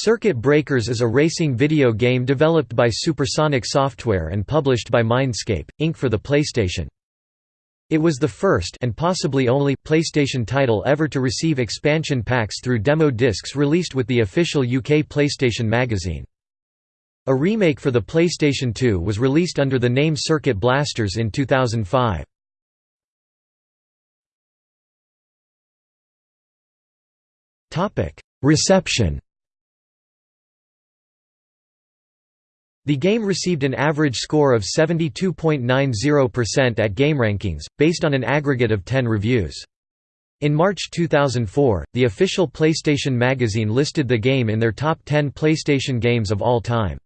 Circuit Breakers is a racing video game developed by Supersonic Software and published by Mindscape, Inc. for the PlayStation. It was the first and possibly only PlayStation title ever to receive expansion packs through demo discs released with the official UK PlayStation magazine. A remake for the PlayStation 2 was released under the name Circuit Blasters in 2005. Reception The game received an average score of 72.90% at GameRankings, based on an aggregate of 10 reviews. In March 2004, the official PlayStation magazine listed the game in their top 10 PlayStation games of all time.